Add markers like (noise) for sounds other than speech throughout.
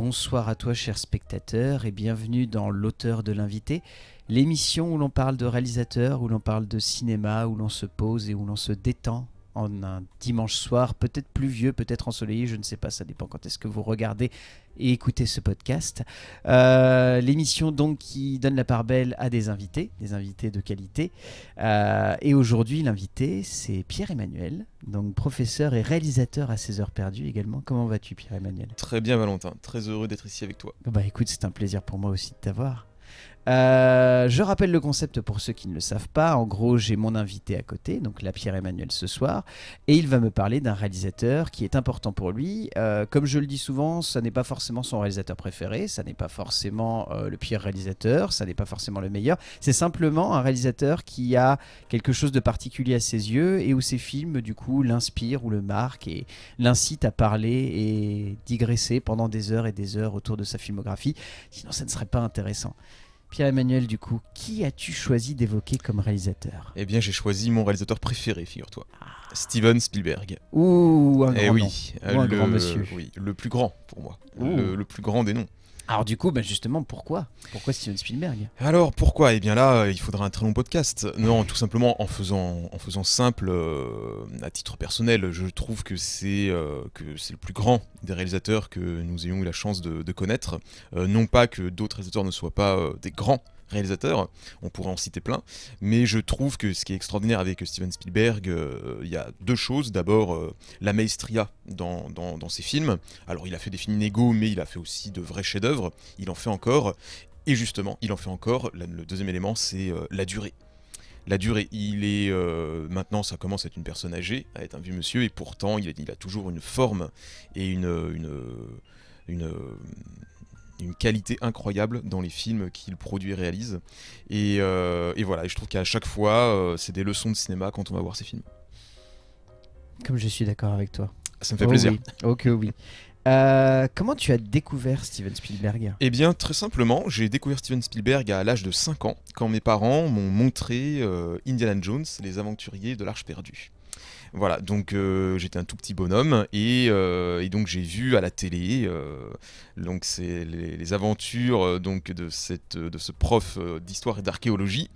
bonsoir à toi cher spectateur et bienvenue dans l'auteur de l'invité, l'émission où l'on parle de réalisateur, où l'on parle de cinéma, où l'on se pose et où l'on se détend en un dimanche soir, peut-être pluvieux, peut-être ensoleillé, je ne sais pas, ça dépend quand est-ce que vous regardez et écoutez ce podcast. Euh, L'émission donc qui donne la part belle à des invités, des invités de qualité. Euh, et aujourd'hui, l'invité, c'est Pierre-Emmanuel, donc professeur et réalisateur à 16 heures perdues également. Comment vas-tu Pierre-Emmanuel? Très bien Valentin, très heureux d'être ici avec toi. Bah écoute, c'est un plaisir pour moi aussi de t'avoir. Euh, je rappelle le concept pour ceux qui ne le savent pas. En gros, j'ai mon invité à côté, donc la Pierre Emmanuel ce soir, et il va me parler d'un réalisateur qui est important pour lui. Euh, comme je le dis souvent, ça n'est pas forcément son réalisateur préféré, ça n'est pas forcément euh, le pire réalisateur, ça n'est pas forcément le meilleur. C'est simplement un réalisateur qui a quelque chose de particulier à ses yeux et où ses films, du coup, l'inspirent ou le marquent et l'incitent à parler et digresser pendant des heures et des heures autour de sa filmographie. Sinon, ça ne serait pas intéressant. Pierre-Emmanuel, du coup, qui as-tu choisi d'évoquer comme réalisateur? Eh bien, j'ai choisi mon réalisateur préféré, figure-toi. Steven Spielberg. Ouh, un Eh grand oui. Ou un le, grand monsieur. Oui, le plus grand pour moi. Le plus grand des noms. Alors du coup, bah, justement, pourquoi? Pourquoi Steven Spielberg? Alors pourquoi? Eh bien là, euh, il faudra un très long podcast. Non, tout simplement en faisant, en faisant simple, euh, à titre personnel, je trouve que c'est euh, que c'est le plus grand des réalisateurs que nous ayons eu la chance de, de connaître. Non pas que d'autres réalisateurs ne soient pas des grands réalisateurs, on pourrait en citer plein, mais je trouve que ce qui est extraordinaire avec Steven Spielberg, euh, il y a deux choses. D'abord, euh, la maestria dans, ses films. Alors il a fait des films inégaux, mais il a fait aussi de vrais chefs-d'œuvre, il en fait encore. Et justement, il en fait encore. Le deuxième élément, c'est euh, la durée. La durée, il est maintenant, ça commence à être une personne âgée, à être un vieux monsieur, et pourtant, il a, toujours une forme et une, une, une qualité incroyable dans les films qu'il produit et réalise. Et, euh, et voilà, et je trouve qu'à chaque fois, euh, c'est des leçons de cinéma quand on va voir ces films. Comme je suis d'accord avec toi. Ça me fait Oh plaisir. oui. Ok, oui. Euh, comment tu as découvert Steven Spielberg? Eh bien, très simplement, j'ai découvert Steven Spielberg à l'âge de 5 ans, quand mes parents m'ont montré Indiana Jones, les aventuriers de l'Arche perdue. Voilà, donc euh, j'étais un tout petit bonhomme et, euh, et donc j'ai vu à la télé euh, donc c'est les, les aventures donc de cette de ce prof d'histoire et d'archéologie.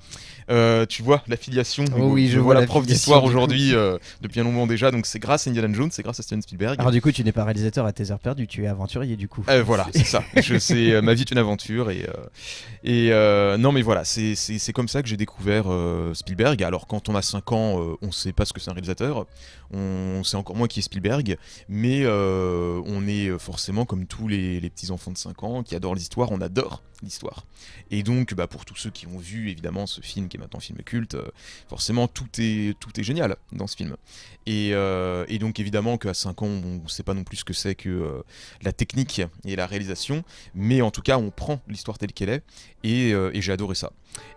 Tu vois l'affiliation. Oh oui, je vois la la prof d'histoire aujourd'hui depuis un long moment déjà. Donc c'est grâce à Indiana Jones, c'est grâce à Steven Spielberg. Alors du coup, tu n'es pas réalisateur à tes heures perdues, tu es aventurier du coup. Voilà, c'est ça. (laughs) Je sais, ma vie est une aventure et et non mais voilà, c'est comme ça que j'ai découvert Spielberg. Alors quand on a 5 ans, on sait pas ce que c'est un réalisateur, on sait encore moins qui est Spielberg, mais euh, on est forcément comme tous les, petits enfants de 5 ans qui adorent l'histoire, on adore l'histoire. Et donc bah, pour tous ceux qui ont vu évidemment ce film qui est maintenant film culte, euh, forcément tout est tout est génial dans ce film. Et, euh, donc évidemment qu'à 5 ans, on ne sait pas non plus ce que c'est que euh, la technique et la réalisation, mais en tout cas, on prend l'histoire telle qu'elle est, euh, et j'ai adoré ça.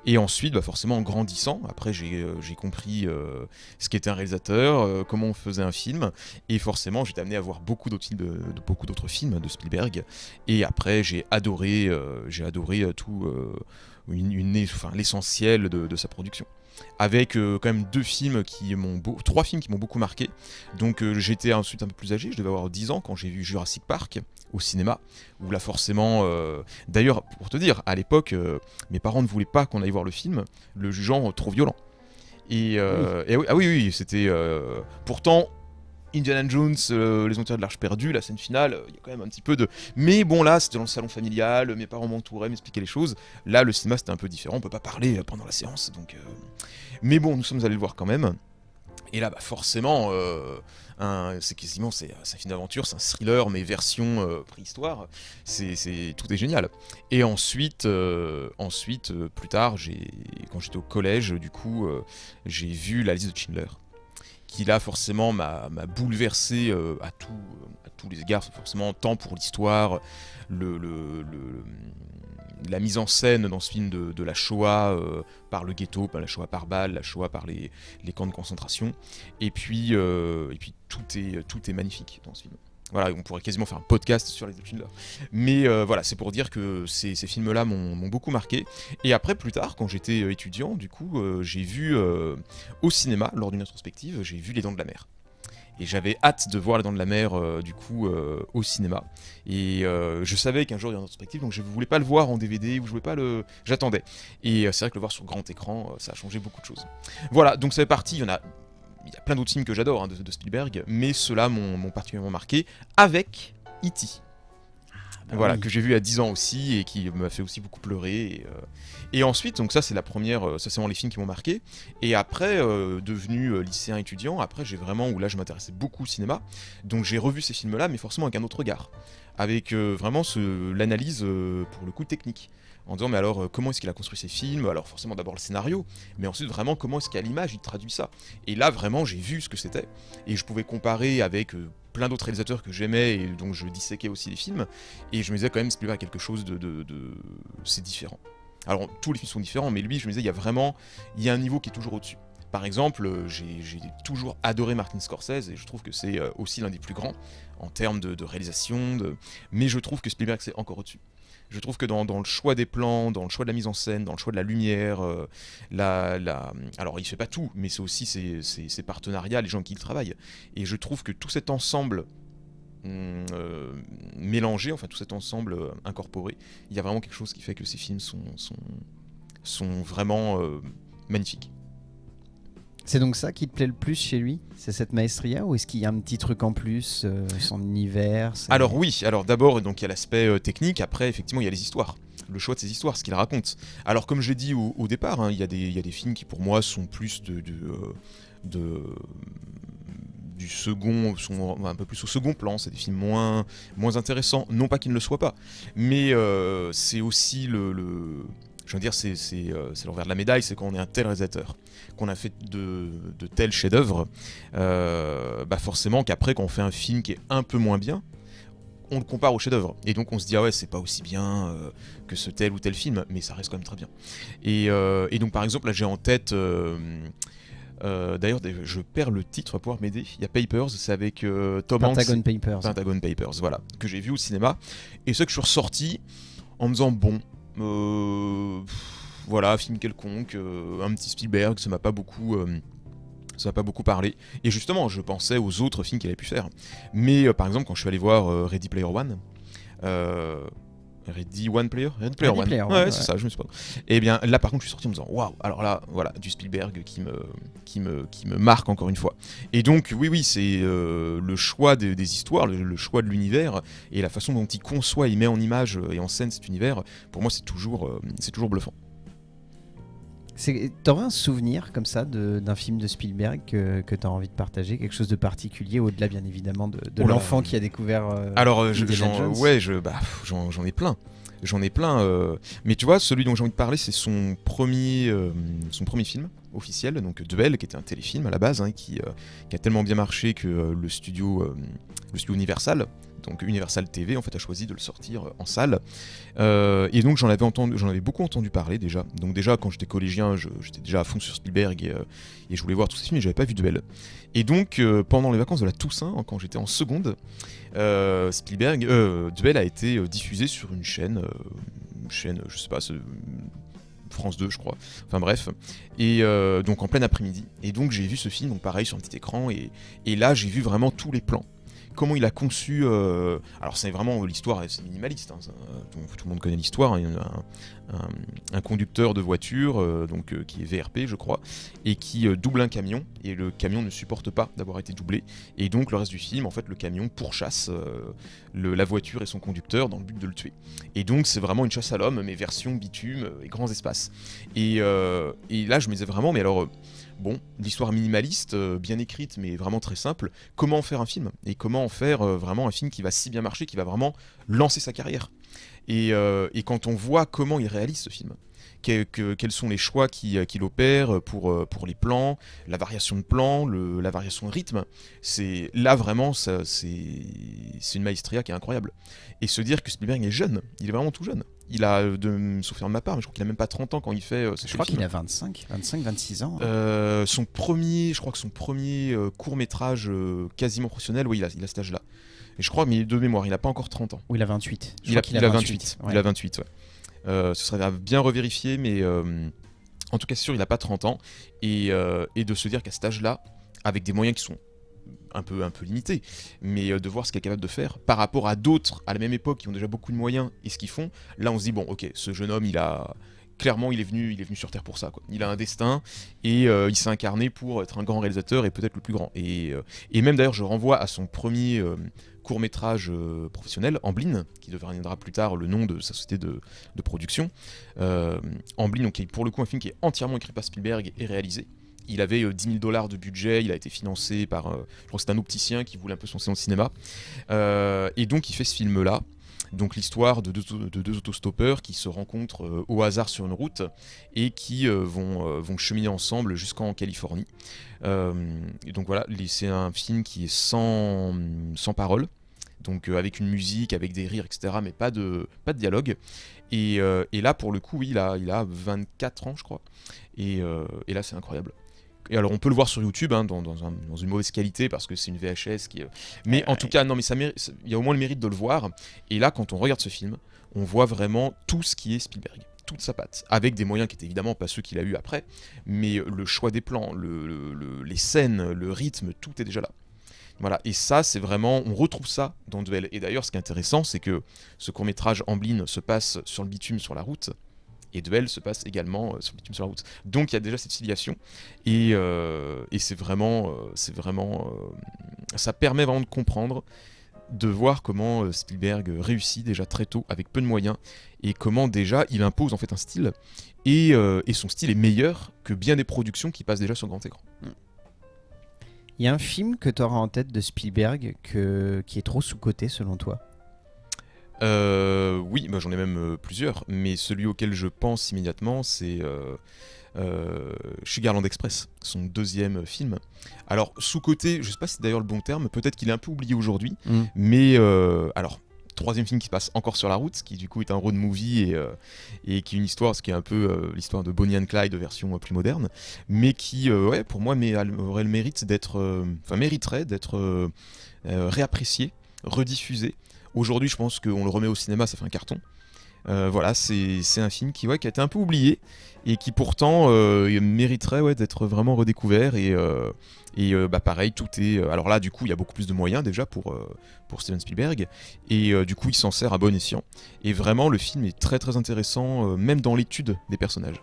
Et ensuite, bah forcément, en grandissant, après, j'ai euh, compris euh, ce qu'était un réalisateur, euh, comment on faisait un film, et forcément, j'étais amené à voir beaucoup d'autres films de, Spielberg. Et après, j'ai adoré, j'ai adoré tout, l'essentiel de sa production. Avec euh, quand même deux films qui m'ont, trois films qui m'ont beaucoup marqué. Donc euh, j'étais ensuite un peu plus âgé, je devais avoir 10 ans quand j'ai vu Jurassic Park au cinéma, où là forcément, euh, d'ailleurs pour te dire, à l'époque, mes parents ne voulaient pas qu'on aille voir le film, le jugeant trop violent. Et, et oui, ah oui, oui, c'était pourtant Indiana Jones, euh, les Aventures de l'Arche perdue, la scène finale, euh, il y a quand même un petit peu de. Mais bon, là, c'était dans le salon familial, mes parents m'entouraient, m'expliquaient les choses. Là, le cinéma, c'était un peu différent, on peut pas parler euh, pendant la séance, donc. Mais bon, nous sommes allés le voir quand même. Et là, bah, forcément, c'est quasiment c'est un film d'aventure, c'est un thriller, mais version préhistoire. C'est, tout est génial. Et ensuite, ensuite plus tard, quand j'étais au collège, du coup, j'ai vu la liste de Schindler, qui là forcément m'a, bouleversé euh, à, tous les égards, forcément tant pour l'histoire, la mise en scène dans ce film de, la Shoah euh, par le ghetto, par la Shoah par balle, la Shoah par les, camps de concentration. Et puis, euh, tout est magnifique dans ce film. Voilà, on pourrait quasiment faire un podcast sur les Schindler. Mais euh, voilà, c'est pour dire que ces, films-là m'ont beaucoup marqué. Et après, plus tard, quand j'étais euh, étudiant, du coup, euh, j'ai vu au cinéma, lors d'une rétrospective, j'ai vu Les Dents de la Mer. Et j'avais hâte de voir La Dent de la Mer, du coup, au cinéma. Et je savais qu'un jour il y aurait une perspective, donc je voulais pas le voir en DVD ou je voulais pas le. J'attendais. Et c'est vrai que le voir sur grand écran, ça a changé beaucoup de choses. Voilà, donc ça fait partie. Il y en a. Il y a plein d'autres films que j'adore hein, de, de, Spielberg, mais ceux-là m'ont particulièrement marqué avec E.T. Ah voilà, que j'ai vu à 10 ans aussi et qui m'a fait aussi beaucoup pleurer. Et, euh... et ensuite, donc ça c'est la première, euh, ça c'est vraiment les films qui m'ont marqué. Et après, euh, devenu lycéen étudiant, après j'ai vraiment, où là je m'intéressais beaucoup au cinéma, donc j'ai revu ces films-là, mais forcément avec un autre regard. Avec vraiment l'analyse pour le coup technique en disant mais alors comment est-ce qu'il a construit ses films? Alors forcément d'abord le scénario, mais ensuite vraiment comment est-ce qu'à l'image il traduit ça? Et là vraiment j'ai vu ce que c'était et je pouvais comparer avec plein d'autres réalisateurs que j'aimais et dont je disséquais aussi les films. Et je me disais quand même, Spielberg a quelque chose de. de, C'est différent. Alors, tous les films sont différents, mais lui, je me disais, il y a vraiment. Il y a un niveau qui est toujours au-dessus. Par exemple, j'ai toujours adoré Martin Scorsese et je trouve que c'est euh, aussi l'un des plus grands en termes de, de réalisation, de... mais je trouve que Spielberg c'est encore au-dessus. Je trouve que dans, le choix des plans, dans le choix de la mise en scène, dans le choix de la lumière, euh, la, la... alors il fait pas tout, mais c'est aussi ses, partenariats, les gens qui y travaillent. Et je trouve que tout cet ensemble hum, euh, mélangé, enfin tout cet ensemble euh, incorporé, il y a vraiment quelque chose qui fait que ces films sont, sont, sont vraiment magnifiques. C'est donc ça qui te plaît le plus chez lui? C'est cette maestria ou est-ce qu'il y a un petit truc en plus, euh, son univers Alors oui, alors d'abord donc il y a l'aspect euh, technique, après effectivement il y a les histoires, le choix de ces histoires, ce qu'il raconte. Alors comme je l'ai dit au, départ, hein, il y, a des, films qui pour moi sont plus euh, de du second, sont un peu plus au second plan, c'est des films moins, moins intéressants, non pas qu'ils ne le soient pas, mais c'est aussi le, le je veux dire, euh, c'est l'envers de la médaille, c'est quand on est un tel réalisateur, qu'on a fait de, de tels chefs-d'œuvre, euh, bah forcément qu'après, quand on fait un film qui est un peu moins bien, on le compare au chef-d'œuvre. Et donc on se dit, ah ouais, c'est pas aussi bien euh, que ce tel ou tel film, mais ça reste quand même très bien. Et, et donc par exemple, là j'ai en tête. D'ailleurs, je perds le titre, va pouvoir m'aider. Il y a Papers, c'est avec Tom Pentagon Papers. Pentagon Papers, voilà, que j'ai vu au cinéma. Et ce que je suis ressorti en me disant, bon, euh, voilà, film quelconque, euh, un petit Spielberg, ça m'a pas beaucoup euh, ça m'a pas beaucoup parlé. Et justement, je pensais aux autres films qu'il avait pu faire. Mais par exemple, quand je suis allé voir Ready Player One, Ready One Player? Ready Player One. ouais, c'est ça, je me suis pas. Et eh bien là, par contre, je suis sorti en me disant waouh, alors là, voilà, du Spielberg qui me, qui me, qui me marque encore une fois. Et donc, oui, oui, c'est euh, le choix des, histoires, le, choix de l'univers et la façon dont il conçoit, il met en image et en scène cet univers. Pour moi, c'est toujours, euh, c'est toujours bluffant. T'aurais un souvenir comme ça d'un film de Spielberg que, que tu as envie de partager Quelque chose de particulier, au-delà bien évidemment de, l'enfant qui a découvert. Euh, Alors, euh, ouais, je, bah, j'en ai plein. J'en ai plein. Euh, mais tu vois, celui dont j'ai envie de parler, c'est son, premier son premier film officiel, donc Duel, qui était un téléfilm à la base, hein, qui, qui, a tellement bien marché que le, studio, le studio Universal donc Universal TV en fait a choisi de le sortir euh, en salle. Euh, et donc j'en avais entendu, j'en avais beaucoup entendu parler déjà. Donc déjà quand j'étais collégien, j'étais déjà à fond sur Spielberg et, euh, je voulais voir tous ces films, mais j'avais pas vu Duel. Et donc pendant les vacances de la Toussaint, hein, quand j'étais en seconde, Spielberg, Duel a été diffusé sur une chaîne, une chaîne, je sais pas. France 2 je crois, enfin bref, et donc en plein après-midi, et donc j'ai vu ce film, donc pareil sur un petit écran, et, et là j'ai vu vraiment tous les plans, comment il a conçu. Euh, alors, c'est vraiment l'histoire, c'est minimaliste. Hein, tout, le monde connaît l'histoire. Hein, un, un, conducteur de voiture, euh, donc euh, qui est VRP, je crois, et qui double un camion. Et le camion ne supporte pas d'avoir été doublé. Et donc, le reste du film, en fait, le camion pourchasse le, la voiture et son conducteur dans le but de le tuer. Et donc, c'est vraiment une chasse à l'homme, mais version bitume et grands espaces. Et, et là, je me disais vraiment, mais alors bon, l'histoire minimaliste, euh, bien écrite, mais vraiment très simple. Comment faire un film Et comment en faire euh, vraiment un film qui va si bien marcher, qui va vraiment lancer sa carrière et, euh, quand on voit comment il réalise ce film, quels sont les choix qu'il opère pour, les plans, la variation de plan, la variation de rythme, c'est là vraiment, c'est une maestria qui est incroyable. Et se dire que Spielberg est jeune, il est vraiment tout jeune il a, de souffrir de ma part, mais je crois qu'il a même pas 30 ans quand il fait euh, Je crois qu'il a 25, 25, 26 ans. Hein. Euh, son premier, je crois que son premier euh, court métrage quasiment professionnel, oui, il a, il a cet âge-là. Et je crois, mais de mémoire, il a pas encore 30 ans. Ou il a 28. il, a, il, a, 28. Il a 28, ouais. ce serait bien revérifié, mais en tout cas, c'est sûr, il a pas 30 ans. Et, et de se dire qu'à cet âge-là, avec des moyens qui sont un peu, un peu limité, mais euh, de voir ce qu'il est capable de faire par rapport à d'autres à la même époque qui ont déjà beaucoup de moyens et ce qu'ils font. Là, on se dit bon, ok, ce jeune homme, il a clairement, il est venu, il est venu sur Terre pour ça. Quoi. Il a un destin et euh, il s'est incarné pour être un grand réalisateur et peut-être le plus grand. Et, euh, et même d'ailleurs, je renvoie à son premier court métrage professionnel, Amblin, qui deviendra plus tard le nom de sa société de, de production. Amblin, donc, qui est pour le coup un film qui est entièrement écrit par Spielberg et réalisé. Il avait 10 000 dollars de budget, il a été financé par, je crois que c'est un opticien qui voulait un peu son séance cinéma. et donc il fait ce film-là, donc l'histoire de, deux autostoppeurs qui se rencontrent euh, au hasard sur une route et qui euh, vont, euh, cheminer ensemble jusqu'en Californie. et donc voilà, c'est un film qui est sans, parole, donc avec une musique, avec des rires, etc., mais pas de, de dialogue. Et, là, pour le coup, il, a, il a 24 ans, je crois. Et là, c'est incroyable. Et alors on peut le voir sur YouTube hein, dans, une mauvaise qualité parce que c'est une VHS qui. Mais en tout cas, non, mais ça il y a au moins le mérite de le voir. Et là, quand on regarde ce film, on voit vraiment tout ce qui est Spielberg, toute sa patte, avec des moyens qui étaient évidemment pas ceux qu'il a eu après, mais le choix des plans, les scènes, le rythme, tout est déjà là. Voilà, et ça, c'est vraiment, on retrouve ça dans Duel. Et d'ailleurs, ce qui est intéressant, c'est que ce court métrage Amblin se passe sur le bitume, sur la route, et Duel se passe également euh, sur bitume sur la route. Donc il y a déjà cette filiation et, euh, c'est vraiment, euh, c'est vraiment, ça permet vraiment de comprendre, de voir comment Spielberg réussit déjà très tôt avec peu de moyens et comment déjà il impose en fait un style et, et son style est meilleur que bien des productions qui passent déjà sur grand écran. Il y a un film que tu auras en tête de Spielberg que, qui est trop sous-coté selon toi? Euh, oui, bah, j'en ai même euh, plusieurs, mais celui auquel je pense immédiatement, c'est euh, euh, Sugarland Express, son deuxième film. Alors, sous-côté, je sais pas si c'est d'ailleurs le bon terme, peut-être qu'il est un peu oublié aujourd'hui, mm. mais alors, troisième film qui se passe encore sur la route, qui du coup est un road movie et, et qui est une histoire, ce qui est un peu l'histoire de Bonnie and Clyde version plus moderne, mais qui, ouais, pour moi, mais, aurait le mérite d'être, enfin, mériterait d'être réapprécié, rediffusé Aujourd'hui, je pense qu'on le remet au cinéma, ça fait un carton. Euh, voilà, c'est un film qui, a été un peu oublié et qui pourtant euh, mériterait d'être vraiment redécouvert. Et, euh, bah, pareil, tout est. Alors là, du coup, il y a beaucoup plus de moyens déjà pour, pour Steven Spielberg. Et du coup, il s'en sert à bon escient. Et vraiment, le film est très très intéressant, même dans l'étude des personnages.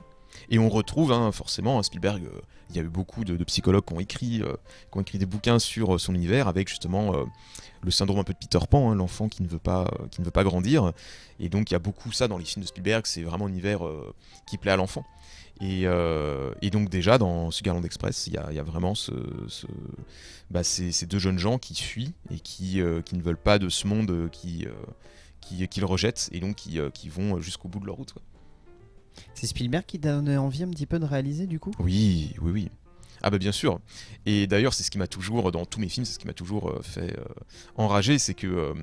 Et on retrouve hein, forcément Spielberg. Il y a eu beaucoup de, psychologues qui ont écrit, qui ont écrit des bouquins sur son univers avec justement le syndrome un peu de Peter Pan, hein, l'enfant qui ne veut pas qui ne veut pas grandir. Et donc il y a beaucoup ça dans les films de Spielberg, c'est vraiment un univers euh, qui plaît à l'enfant. Euh, et, donc déjà dans Sugarland Express, il y a, vraiment ce, bah, ces, deux jeunes gens qui fuient et qui, euh, ne veulent pas de ce monde qui, qui, rejettent et donc qui vont jusqu'au bout de leur route. C'est Spielberg qui donne envie un petit peu de réaliser du coup? Oui, oui, oui. Ah bah bien sûr. Et d'ailleurs, c'est ce qui m'a toujours, dans tous mes films, c'est ce qui m'a toujours euh, fait euh, enrager, c'est que euh,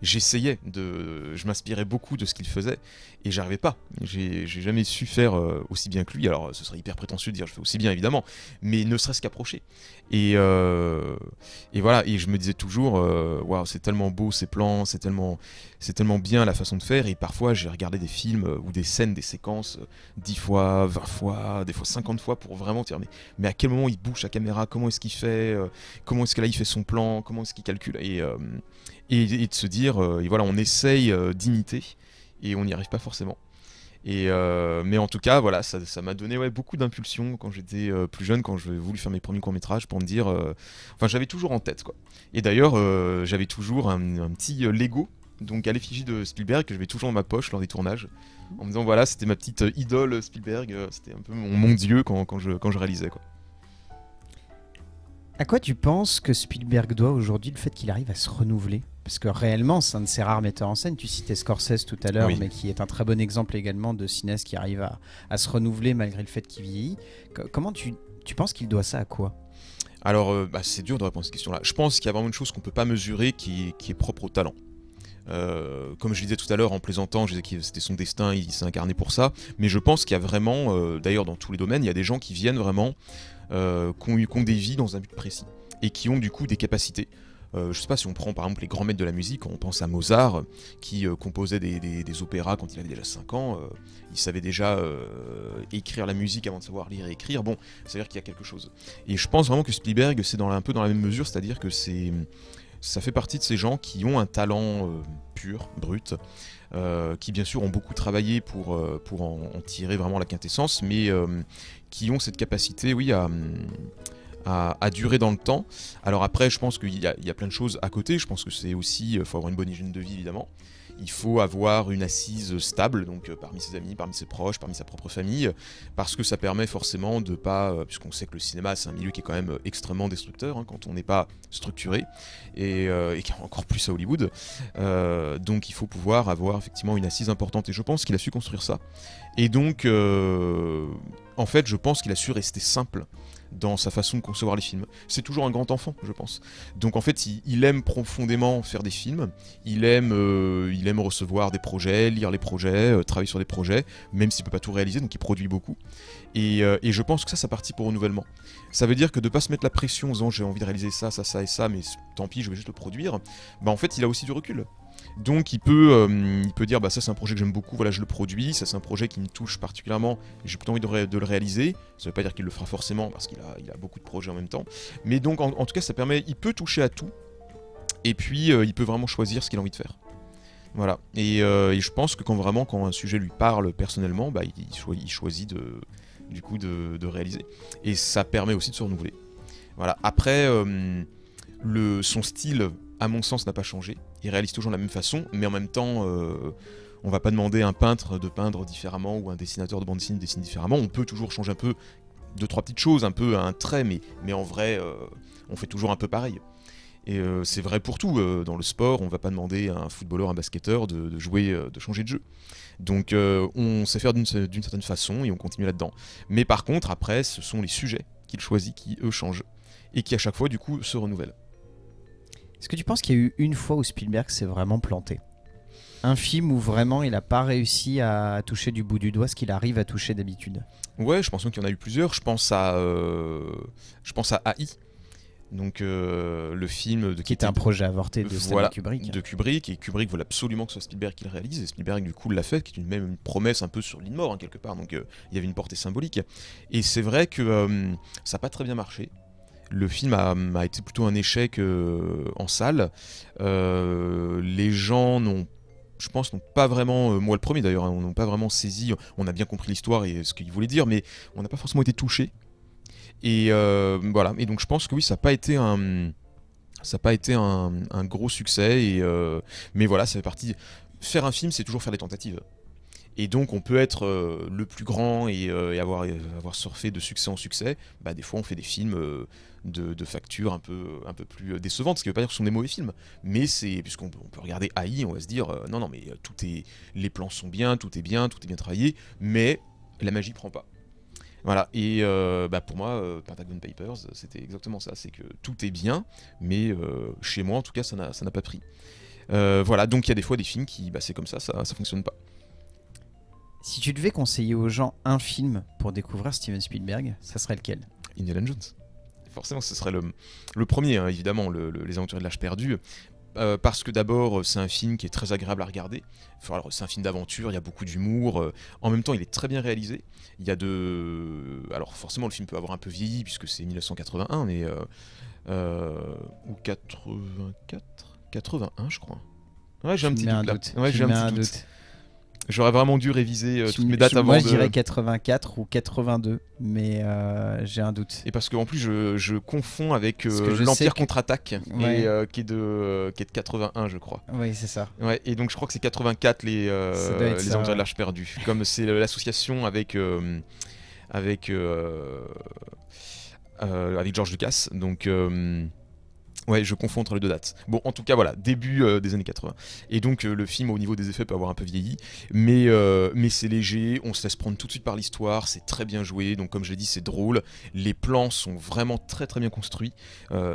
j'essayais de... Je m'inspirais beaucoup de ce qu'il faisait, et j'arrivais pas. J'ai jamais su faire aussi bien que lui. Alors, ce serait hyper prétentieux de dire je fais aussi bien, évidemment, mais ne serait-ce qu'approcher. Et, voilà, et je me disais toujours, waouh, c'est tellement beau ces plans, c'est tellement, tellement bien la façon de faire, et parfois j'ai regardé des films ou des scènes, des séquences, 10 fois, 20 fois, des fois 50 fois pour vraiment dire, mais à quel moment il bouge la caméra, comment est-ce qu'il fait, euh, comment est-ce que là il fait son plan, comment est-ce qu'il calcule, et, euh, de se dire, euh, et voilà, on essaye d'imiter et on n'y arrive pas forcément. Et mais en tout cas, voilà, ça m'a donné ouais, beaucoup d'impulsion quand j'étais plus jeune, quand j'ai voulu faire mes premiers courts métrages, pour me dire, enfin, j'avais toujours en tête quoi. Et d'ailleurs, j'avais toujours un, petit Lego donc à l'effigie de Spielberg que je vais toujours dans ma poche lors des tournages en me disant voilà c'était ma petite idole Spielberg c'était un peu mon, mon dieu quand, je, quand je réalisais quoi. À quoi tu penses que Spielberg doit aujourd'hui le fait qu'il arrive à se renouveler? Parce que réellement, c'est un de ses rares metteurs en scène. Tu citais Scorsese tout à l'heure, mais qui est un très bon exemple également de cinéaste qui arrive à, se renouveler malgré le fait qu'il vieillit. comment tu, penses qu'il doit ça à quoi? Alors, euh, bah, c'est dur de répondre à cette question-là. Je pense qu'il y a vraiment une chose qu'on ne peut pas mesurer qui, est propre au talent. Euh, comme je disais tout à l'heure en plaisantant, je disais que c'était son destin, il s'est incarné pour ça. Mais je pense qu'il y a vraiment, euh, d'ailleurs dans tous les domaines, il y a des gens qui viennent vraiment, qui, ont, qui, ont, des vies dans un but précis et qui ont du coup des capacités. Euh, je sais pas si on prend par exemple les grands maîtres de la musique, on pense à Mozart, qui euh, composait des, opéras quand il avait déjà 5 ans. euh, il savait déjà euh, écrire la musique avant de savoir lire et écrire. Bon, c'est-à-dire qu'il y a quelque chose. Et je pense vraiment que Spielberg, c'est un peu dans la même mesure, c'est-à-dire que c'est ça fait partie de ces gens qui ont un talent euh, pur, brut, euh, qui bien sûr ont beaucoup travaillé pour, euh, pour en, tirer vraiment la quintessence, mais qui ont cette capacité, oui, à, à, durer dans le temps. Alors après, je pense qu'il y, y a plein de choses à côté. Je pense que c'est aussi, il faut avoir une bonne hygiène de vie évidemment. Il faut avoir une assise stable, donc euh, parmi ses amis, parmi ses proches, parmi sa propre famille, parce que ça permet forcément de pas, euh, puisqu'on sait que le cinéma c'est un milieu qui est quand même euh, extrêmement destructeur hein, quand on n'est pas structuré, et, encore plus à Hollywood. Donc il faut pouvoir avoir effectivement une assise importante, et je pense qu'il a su construire ça. Et donc, en fait, je pense qu'il a su rester simple dans sa façon de concevoir les films. C'est toujours un grand enfant, je pense. Donc en fait, il, aime profondément faire des films, il aime, euh, il aime recevoir des projets, lire les projets, euh, travailler sur des projets, même s'il peut pas tout réaliser, donc il produit beaucoup. Et, euh, et je pense que ça, ça partit pour renouvellement. Ça veut dire que de pas se mettre la pression en disant j'ai envie de réaliser ça, ça, ça et ça, mais tant pis, je vais juste le produire, bah en fait, il a aussi du recul. Donc il peut, euh, il peut dire bah ça c'est un projet que j'aime beaucoup, voilà je le produis, ça c'est un projet qui me touche particulièrement, j'ai plutôt envie de, le réaliser. Ça veut pas dire qu'il le fera forcément parce qu'il a, beaucoup de projets en même temps, mais donc en, tout cas ça permet, il peut toucher à tout et puis euh, il peut vraiment choisir ce qu'il a envie de faire. Voilà. Et, euh, je pense que quand vraiment quand un sujet lui parle personnellement, bah, il, il choi- il choisit de, du coup réaliser. Et ça permet aussi de se renouveler. Voilà. Après, son style, à mon sens, n'a pas changé. Il réalise toujours de la même façon, mais en même temps, euh, on va pas demander à un peintre de peindre différemment ou à un dessinateur de bande dessinée de dessiner différemment. On peut toujours changer un peu deux trois petites choses, un peu un trait, mais, en vrai, euh, on fait toujours un peu pareil. Et euh, c'est vrai pour tout. euh, dans le sport, on va pas demander à un footballeur, un basketteur de, jouer, de changer de jeu. Donc on sait faire d'une certaine façon et on continue là-dedans. Mais par contre, après, ce sont les sujets qu'il choisit qui, eux, changent. Et qui, à chaque fois, du coup, se renouvellent. Est-ce que tu penses qu'il y a eu une fois où Spielberg s'est vraiment planté? Un film où vraiment il n'a pas réussi à toucher du bout du doigt ce qu'il arrive à toucher d'habitude? Ouais, je pense qu'il y en a eu plusieurs. Je pense à, euh, je pense à AI. Donc euh, le film de Qui était un projet avorté de Stanley Voilà, Kubrick. de Kubrick. Et Kubrick veut absolument que ce soit Spielberg qui le réalise. Et Spielberg du coup l'a fait qui est une, même une promesse un peu sur l'île mort hein, quelque part. Donc euh, il y avait une portée symbolique. Et c'est vrai que euh, ça n'a pas très bien marché le film a, été plutôt un échec euh, en salle Euh, les gens n'ont je pense n'ont pas vraiment, euh, moi le premier d'ailleurs, hein, n'ont pas vraiment saisi, on a bien compris l'histoire et ce qu'il voulait dire, mais on n'a pas forcément été touché. Et voilà, et donc je pense que oui, ça n'a pas été un, ça n'a pas été un, gros succès, et, mais voilà, ça fait partie. Faire un film, c'est toujours faire des tentatives. Et donc on peut être le plus grand et, avoir, avoir surfé de succès en succès. Bah, des fois on fait des films de, de facture un peu, un peu plus décevantes, ce qui veut pas dire que ce sont des mauvais films. Mais c'est, puisqu'on peut, on peut regarder AI, on va se dire, euh, non, non, mais euh, tout est, les plans sont bien, tout est bien, tout est bien travaillé, mais la magie prend pas. Voilà, et euh, bah, pour moi, euh, Pentagon Papers, c'était exactement ça, c'est que tout est bien, mais euh, chez moi en tout cas, ça n'a pas pris. Voilà, donc il y a des fois des films qui, bah, c'est comme ça, ça, ça fonctionne pas. Si tu devais conseiller aux gens un film pour découvrir Steven Spielberg, ça serait lequel? Indiana Jones. Forcément, ce serait le, le premier, hein, évidemment, le- le- Les Aventuriers de l'âge perdu. Euh, parce que d'abord, c'est un film qui est très agréable à regarder. Enfin, c'est un film d'aventure, il y a beaucoup d'humour. euh, en même temps, il est très bien réalisé. Il y a de. Alors, forcément, le film peut avoir un peu vieilli, puisque c'est 1981, mais. euh, euh, ou 84 81, je crois. Ouais, j'ai un petit doute là. Ouais, j'ai un doute. J'aurais vraiment dû réviser euh, toutes me- mes dates avant Moi, de. je dirais 84 ou 82, mais euh, j'ai un doute. Et parce qu'en plus, je, je confonds avec euh, l'Empire que- contre-attaque, Ouais. qui, est de, qui est de 81, je crois. Oui, c'est ça. Ouais, et donc je crois que c'est 84 les, les ça, Aventuriers ouais. de l'Arche perdu. Comme c'est l'association avec, avec, avec George Lucas. Donc. Ouais, je confonds entre les deux dates. Bon, en tout cas, voilà, début euh, des années 80. Et donc, euh, le film, au niveau des effets, peut avoir un peu vieilli. Mais, euh, mais c'est léger, on se laisse prendre tout de suite par l'histoire, c'est très bien joué. Donc, comme je l'ai dit, c'est drôle. Les plans sont vraiment très très bien construits.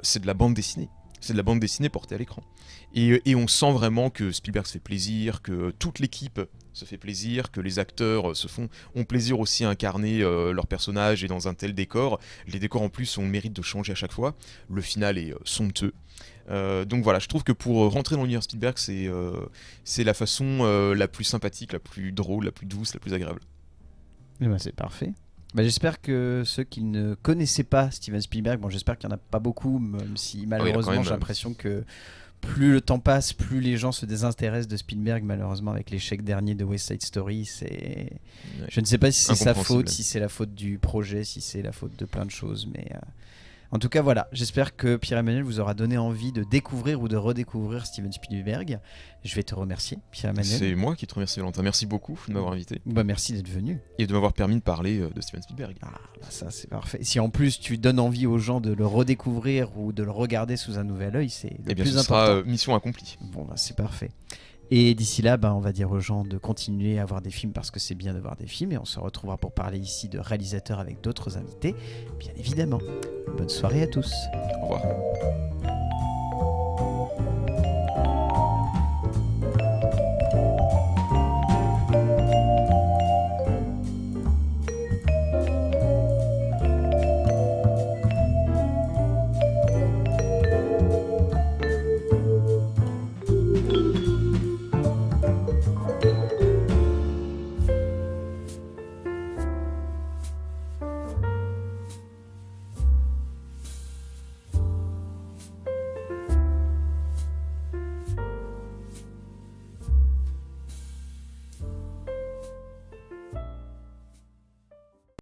C'est de la bande dessinée. C'est de la bande dessinée portée à l'écran. Et on sent vraiment que Spielberg se fait plaisir, que toute l'équipe se fait plaisir, que les acteurs euh, se font ont plaisir aussi à incarner euh, leur personnage et dans un tel décor. Les décors en plus ont le mérite de changer à chaque fois. Le final est euh, somptueux. Euh, donc voilà, je trouve que pour rentrer dans l'univers Spielberg, c'est euh, la façon euh, la plus sympathique, la plus drôle, la plus douce, la plus agréable. Eh ben, c'est parfait. Bah, j'espère que ceux qui ne connaissaient pas Steven Spielberg, bon j'espère qu'il n'y en a pas beaucoup, même si malheureusement même, j'ai l'impression que plus le temps passe, plus les gens se désintéressent de Spielberg, malheureusement avec l'échec dernier de West Side Story, c'est... Je ne sais pas si c'est sa faute, si c'est la faute du projet, si c'est la faute de plein de choses, mais... euh, En tout cas, voilà, j'espère que Pierre-Emmanuel vous aura donné envie de découvrir ou de redécouvrir Steven Spielberg. Je vais te remercier, Pierre-Emmanuel. C'est moi qui te remercie, Valentin. Merci beaucoup de m'avoir invité Bah, merci d'être venu. et de m'avoir permis de parler euh, de Steven Spielberg. Ah, bah ça c'est parfait. Si en plus tu donnes envie aux gens de le redécouvrir ou de le regarder sous un nouvel œil, c'est le Eh bien, plus ce important. sera euh, mission accomplie. Bon, bah, c'est parfait. Et d'ici là, bah, on va dire aux gens de continuer à voir des films parce que c'est bien de voir des films et on se retrouvera pour parler ici de réalisateurs avec d'autres invités, bien évidemment. Bonne soirée à tous. Au revoir.